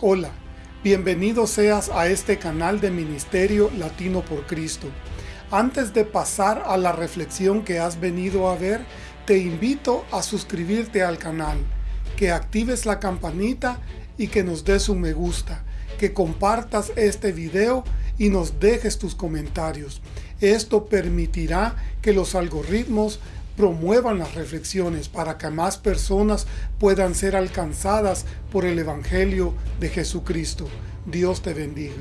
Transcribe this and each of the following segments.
Hola, bienvenido seas a este canal de Ministerio Latino por Cristo. Antes de pasar a la reflexión que has venido a ver, te invito a suscribirte al canal, que actives la campanita y que nos des un me gusta, que compartas este video y nos dejes tus comentarios. Esto permitirá que los algoritmos promuevan las reflexiones para que más personas puedan ser alcanzadas por el Evangelio de Jesucristo. Dios te bendiga.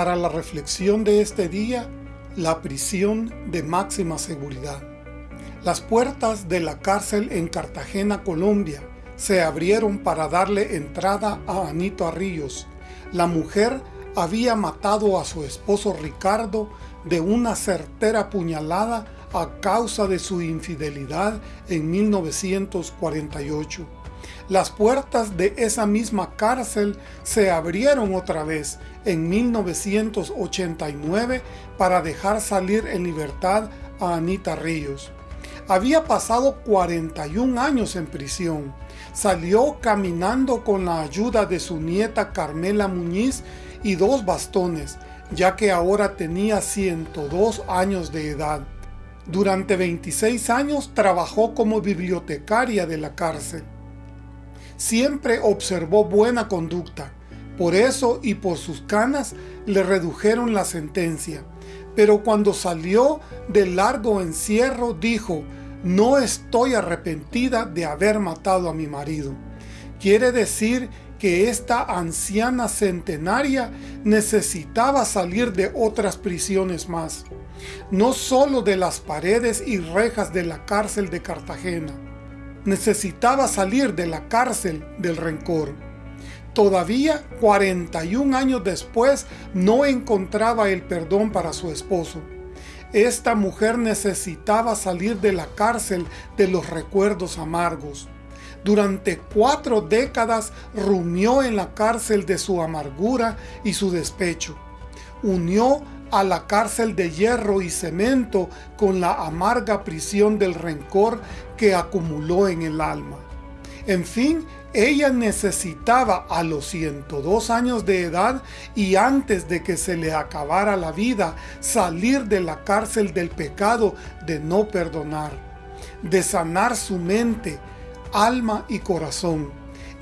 Para la reflexión de este día, la prisión de máxima seguridad. Las puertas de la cárcel en Cartagena, Colombia, se abrieron para darle entrada a Anito Arrillos. La mujer había matado a su esposo Ricardo de una certera puñalada a causa de su infidelidad en 1948. Las puertas de esa misma cárcel se abrieron otra vez en 1989 para dejar salir en libertad a Anita Ríos. Había pasado 41 años en prisión. Salió caminando con la ayuda de su nieta Carmela Muñiz y dos bastones, ya que ahora tenía 102 años de edad. Durante 26 años trabajó como bibliotecaria de la cárcel. Siempre observó buena conducta, por eso y por sus canas le redujeron la sentencia. Pero cuando salió del largo encierro dijo, no estoy arrepentida de haber matado a mi marido. Quiere decir que esta anciana centenaria necesitaba salir de otras prisiones más, no solo de las paredes y rejas de la cárcel de Cartagena. Necesitaba salir de la cárcel del rencor. Todavía 41 años después no encontraba el perdón para su esposo. Esta mujer necesitaba salir de la cárcel de los recuerdos amargos. Durante cuatro décadas rumió en la cárcel de su amargura y su despecho. Unió a la cárcel de hierro y cemento con la amarga prisión del rencor que acumuló en el alma. En fin, ella necesitaba a los 102 años de edad y antes de que se le acabara la vida salir de la cárcel del pecado de no perdonar, de sanar su mente, alma y corazón.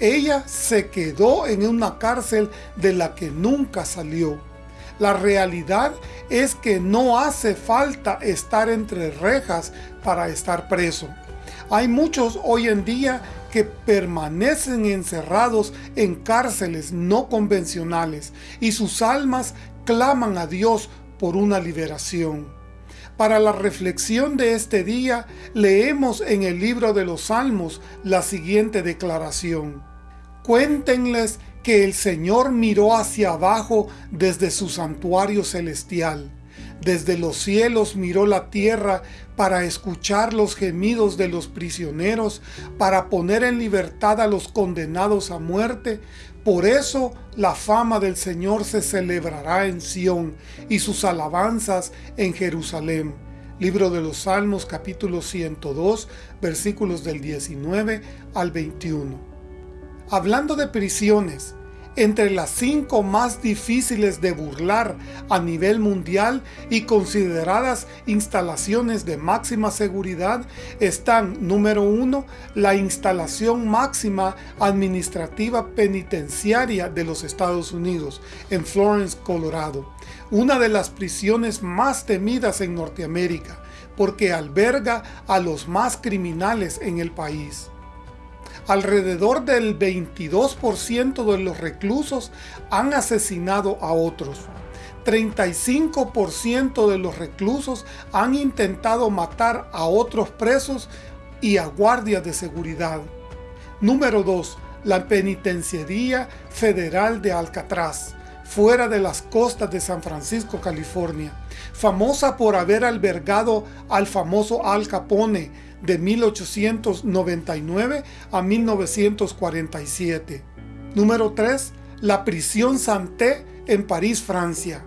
Ella se quedó en una cárcel de la que nunca salió. La realidad es que no hace falta estar entre rejas para estar preso. Hay muchos hoy en día que permanecen encerrados en cárceles no convencionales y sus almas claman a Dios por una liberación. Para la reflexión de este día, leemos en el libro de los Salmos la siguiente declaración. Cuéntenles que el Señor miró hacia abajo desde su santuario celestial desde los cielos miró la tierra para escuchar los gemidos de los prisioneros, para poner en libertad a los condenados a muerte. Por eso la fama del Señor se celebrará en Sión y sus alabanzas en Jerusalén. Libro de los Salmos capítulo 102 versículos del 19 al 21. Hablando de prisiones, entre las cinco más difíciles de burlar a nivel mundial y consideradas instalaciones de máxima seguridad están, número uno, la instalación máxima administrativa penitenciaria de los Estados Unidos, en Florence, Colorado, una de las prisiones más temidas en Norteamérica, porque alberga a los más criminales en el país alrededor del 22% de los reclusos han asesinado a otros. 35% de los reclusos han intentado matar a otros presos y a guardias de seguridad. Número 2. La Penitenciaría Federal de Alcatraz, fuera de las costas de San Francisco, California, famosa por haber albergado al famoso Al Capone de 1899 a 1947. Número 3. La prisión Santé en París, Francia.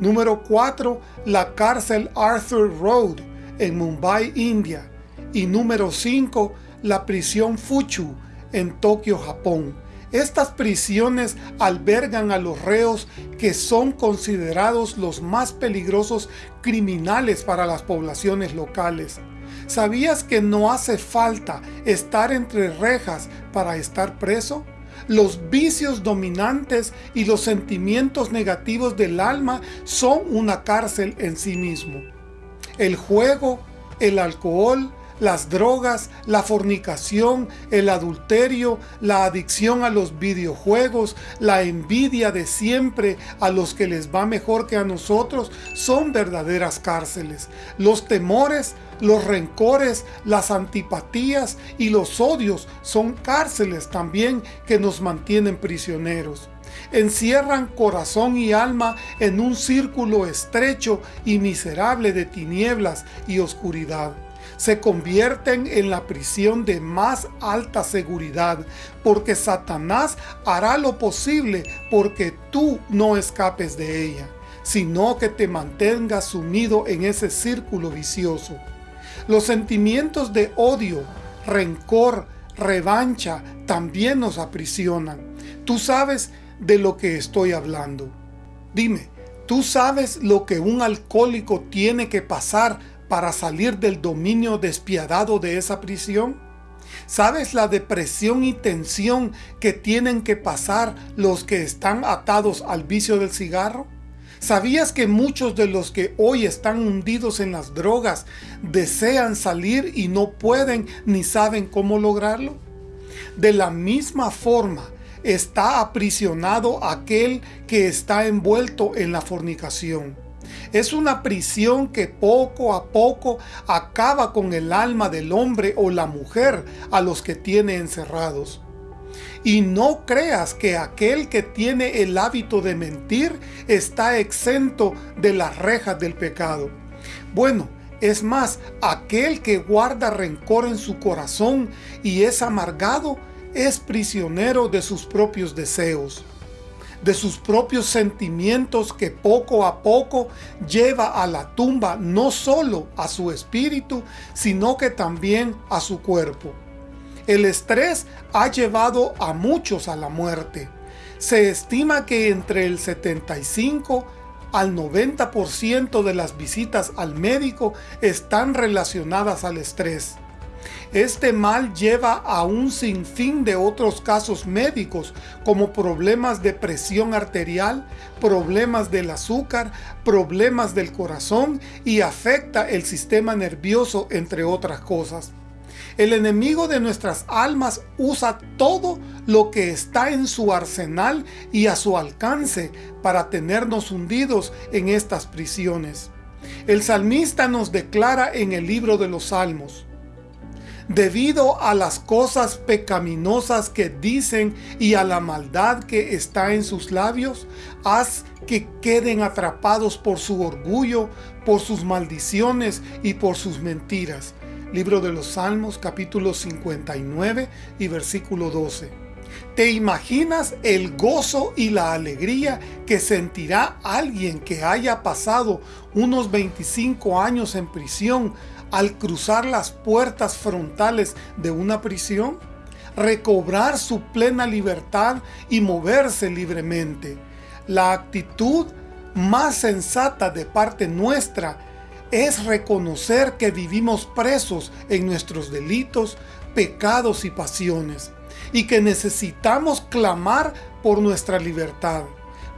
Número 4. La cárcel Arthur Road en Mumbai, India. Y número 5. La prisión Fuchu en Tokio, Japón. Estas prisiones albergan a los reos que son considerados los más peligrosos criminales para las poblaciones locales. ¿Sabías que no hace falta estar entre rejas para estar preso? Los vicios dominantes y los sentimientos negativos del alma son una cárcel en sí mismo. El juego, el alcohol, las drogas, la fornicación, el adulterio, la adicción a los videojuegos, la envidia de siempre a los que les va mejor que a nosotros, son verdaderas cárceles. Los temores, los rencores, las antipatías y los odios son cárceles también que nos mantienen prisioneros encierran corazón y alma en un círculo estrecho y miserable de tinieblas y oscuridad se convierten en la prisión de más alta seguridad, porque Satanás hará lo posible porque tú no escapes de ella, sino que te mantengas sumido en ese círculo vicioso. Los sentimientos de odio, rencor, revancha también nos aprisionan. Tú sabes de lo que estoy hablando. Dime, ¿tú sabes lo que un alcohólico tiene que pasar para salir del dominio despiadado de esa prisión? ¿Sabes la depresión y tensión que tienen que pasar los que están atados al vicio del cigarro? ¿Sabías que muchos de los que hoy están hundidos en las drogas desean salir y no pueden ni saben cómo lograrlo? De la misma forma, está aprisionado aquel que está envuelto en la fornicación. Es una prisión que poco a poco acaba con el alma del hombre o la mujer a los que tiene encerrados. Y no creas que aquel que tiene el hábito de mentir está exento de las rejas del pecado. Bueno, es más, aquel que guarda rencor en su corazón y es amargado, es prisionero de sus propios deseos de sus propios sentimientos que poco a poco lleva a la tumba no solo a su espíritu, sino que también a su cuerpo. El estrés ha llevado a muchos a la muerte. Se estima que entre el 75 al 90% de las visitas al médico están relacionadas al estrés. Este mal lleva a un sinfín de otros casos médicos como problemas de presión arterial, problemas del azúcar, problemas del corazón y afecta el sistema nervioso entre otras cosas. El enemigo de nuestras almas usa todo lo que está en su arsenal y a su alcance para tenernos hundidos en estas prisiones. El salmista nos declara en el libro de los Salmos, debido a las cosas pecaminosas que dicen y a la maldad que está en sus labios, haz que queden atrapados por su orgullo, por sus maldiciones y por sus mentiras. Libro de los Salmos capítulo 59 y versículo 12. ¿Te imaginas el gozo y la alegría que sentirá alguien que haya pasado unos 25 años en prisión al cruzar las puertas frontales de una prisión, recobrar su plena libertad y moverse libremente. La actitud más sensata de parte nuestra es reconocer que vivimos presos en nuestros delitos, pecados y pasiones, y que necesitamos clamar por nuestra libertad.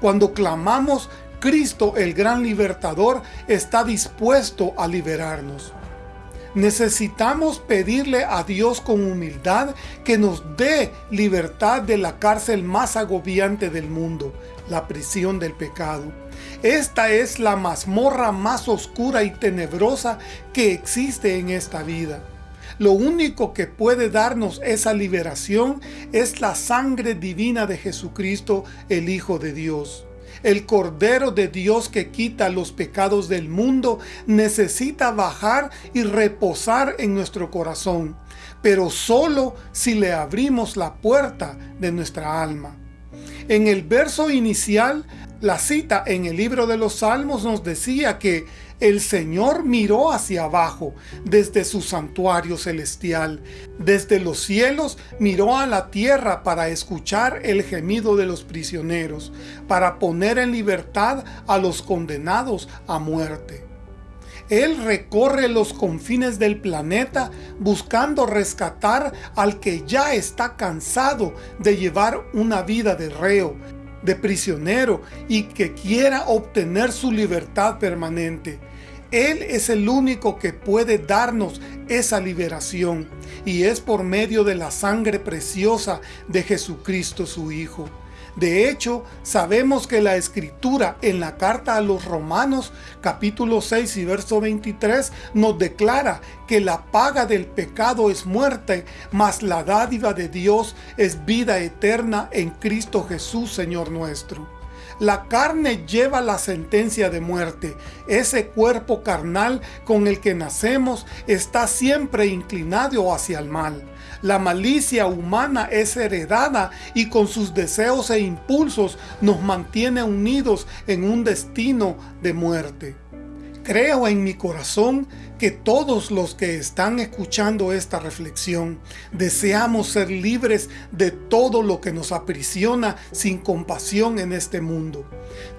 Cuando clamamos, Cristo el gran libertador está dispuesto a liberarnos. Necesitamos pedirle a Dios con humildad que nos dé libertad de la cárcel más agobiante del mundo, la prisión del pecado. Esta es la mazmorra más oscura y tenebrosa que existe en esta vida. Lo único que puede darnos esa liberación es la sangre divina de Jesucristo, el Hijo de Dios. El Cordero de Dios que quita los pecados del mundo necesita bajar y reposar en nuestro corazón, pero solo si le abrimos la puerta de nuestra alma. En el verso inicial, la cita en el libro de los Salmos nos decía que el Señor miró hacia abajo desde su santuario celestial. Desde los cielos miró a la tierra para escuchar el gemido de los prisioneros, para poner en libertad a los condenados a muerte. Él recorre los confines del planeta buscando rescatar al que ya está cansado de llevar una vida de reo, de prisionero y que quiera obtener su libertad permanente. Él es el único que puede darnos esa liberación y es por medio de la sangre preciosa de Jesucristo su Hijo. De hecho, sabemos que la Escritura en la carta a los Romanos, capítulo 6 y verso 23, nos declara que la paga del pecado es muerte, mas la dádiva de Dios es vida eterna en Cristo Jesús, Señor nuestro. La carne lleva la sentencia de muerte. Ese cuerpo carnal con el que nacemos está siempre inclinado hacia el mal. La malicia humana es heredada y con sus deseos e impulsos nos mantiene unidos en un destino de muerte. Creo en mi corazón que todos los que están escuchando esta reflexión deseamos ser libres de todo lo que nos aprisiona sin compasión en este mundo.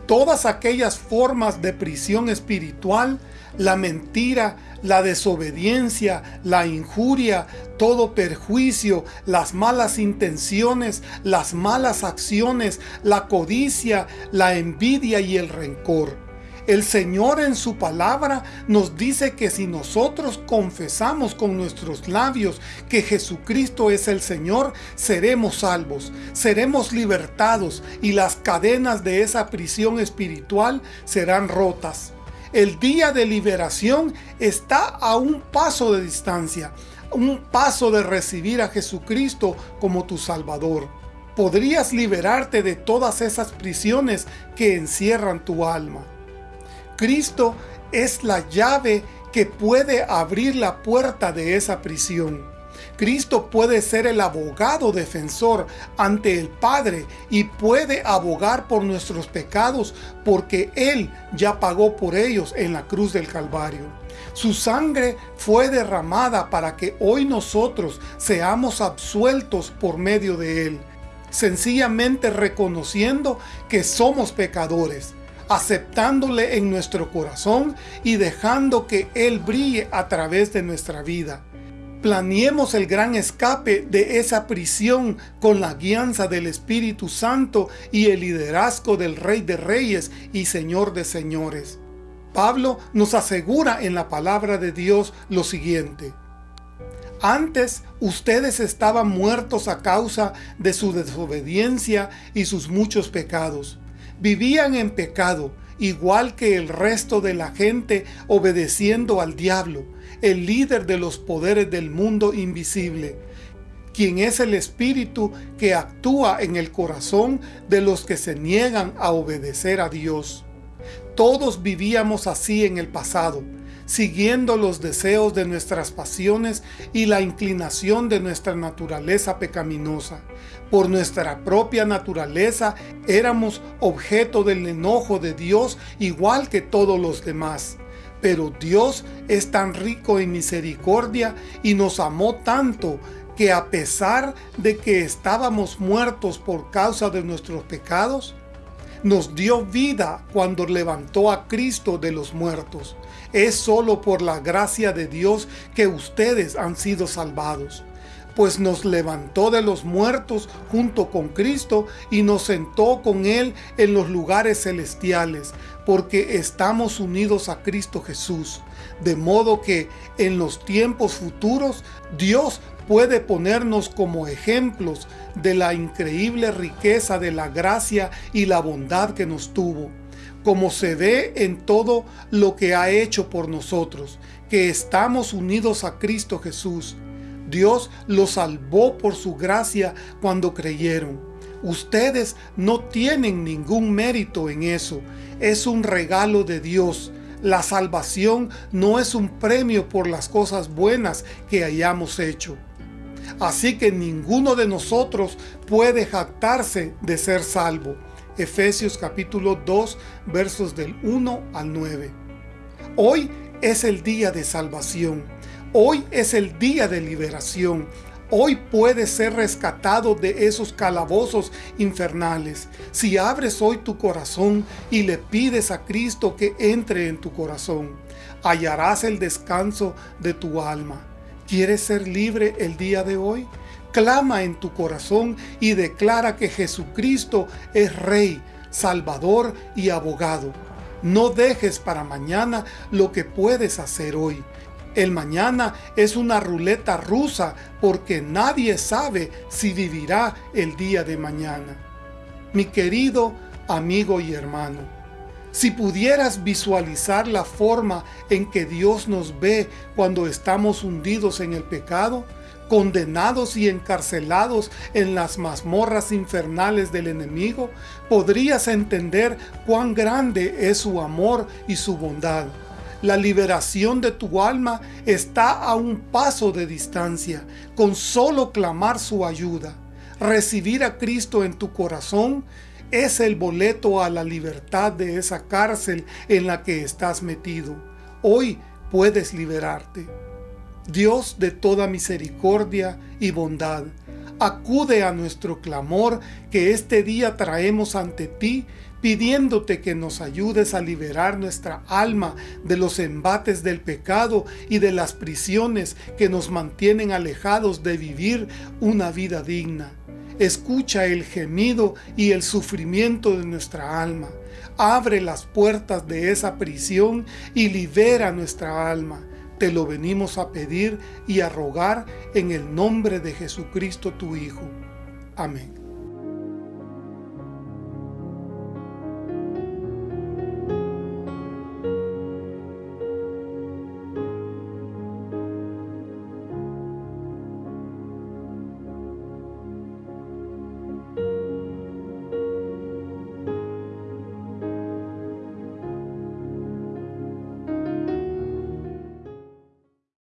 Todas aquellas formas de prisión espiritual, la mentira, la desobediencia, la injuria, todo perjuicio, las malas intenciones, las malas acciones, la codicia, la envidia y el rencor el Señor en su palabra nos dice que si nosotros confesamos con nuestros labios que Jesucristo es el Señor, seremos salvos, seremos libertados y las cadenas de esa prisión espiritual serán rotas. El día de liberación está a un paso de distancia, un paso de recibir a Jesucristo como tu Salvador. Podrías liberarte de todas esas prisiones que encierran tu alma. Cristo es la llave que puede abrir la puerta de esa prisión. Cristo puede ser el abogado defensor ante el Padre y puede abogar por nuestros pecados porque Él ya pagó por ellos en la cruz del Calvario. Su sangre fue derramada para que hoy nosotros seamos absueltos por medio de Él, sencillamente reconociendo que somos pecadores aceptándole en nuestro corazón y dejando que Él brille a través de nuestra vida. Planeemos el gran escape de esa prisión con la guianza del Espíritu Santo y el liderazgo del Rey de Reyes y Señor de Señores. Pablo nos asegura en la palabra de Dios lo siguiente. Antes ustedes estaban muertos a causa de su desobediencia y sus muchos pecados vivían en pecado, igual que el resto de la gente obedeciendo al diablo, el líder de los poderes del mundo invisible, quien es el espíritu que actúa en el corazón de los que se niegan a obedecer a Dios. Todos vivíamos así en el pasado, siguiendo los deseos de nuestras pasiones y la inclinación de nuestra naturaleza pecaminosa. Por nuestra propia naturaleza éramos objeto del enojo de Dios igual que todos los demás. Pero Dios es tan rico en misericordia y nos amó tanto que a pesar de que estábamos muertos por causa de nuestros pecados, nos dio vida cuando levantó a Cristo de los muertos. Es solo por la gracia de Dios que ustedes han sido salvados pues nos levantó de los muertos junto con Cristo y nos sentó con Él en los lugares celestiales, porque estamos unidos a Cristo Jesús. De modo que en los tiempos futuros Dios puede ponernos como ejemplos de la increíble riqueza de la gracia y la bondad que nos tuvo como se ve en todo lo que ha hecho por nosotros, que estamos unidos a Cristo Jesús. Dios los salvó por su gracia cuando creyeron. Ustedes no tienen ningún mérito en eso, es un regalo de Dios. La salvación no es un premio por las cosas buenas que hayamos hecho. Así que ninguno de nosotros puede jactarse de ser salvo. Efesios capítulo 2 versos del 1 al 9. Hoy es el día de salvación. Hoy es el día de liberación. Hoy puedes ser rescatado de esos calabozos infernales. Si abres hoy tu corazón y le pides a Cristo que entre en tu corazón, hallarás el descanso de tu alma. ¿Quieres ser libre el día de hoy? Clama en tu corazón y declara que Jesucristo es Rey, Salvador y Abogado. No dejes para mañana lo que puedes hacer hoy. El mañana es una ruleta rusa porque nadie sabe si vivirá el día de mañana. Mi querido amigo y hermano, si pudieras visualizar la forma en que Dios nos ve cuando estamos hundidos en el pecado, condenados y encarcelados en las mazmorras infernales del enemigo, podrías entender cuán grande es su amor y su bondad. La liberación de tu alma está a un paso de distancia, con solo clamar su ayuda. Recibir a Cristo en tu corazón es el boleto a la libertad de esa cárcel en la que estás metido. Hoy puedes liberarte. Dios de toda misericordia y bondad, acude a nuestro clamor que este día traemos ante ti, pidiéndote que nos ayudes a liberar nuestra alma de los embates del pecado y de las prisiones que nos mantienen alejados de vivir una vida digna. Escucha el gemido y el sufrimiento de nuestra alma. Abre las puertas de esa prisión y libera nuestra alma te lo venimos a pedir y a rogar en el nombre de Jesucristo tu Hijo. Amén.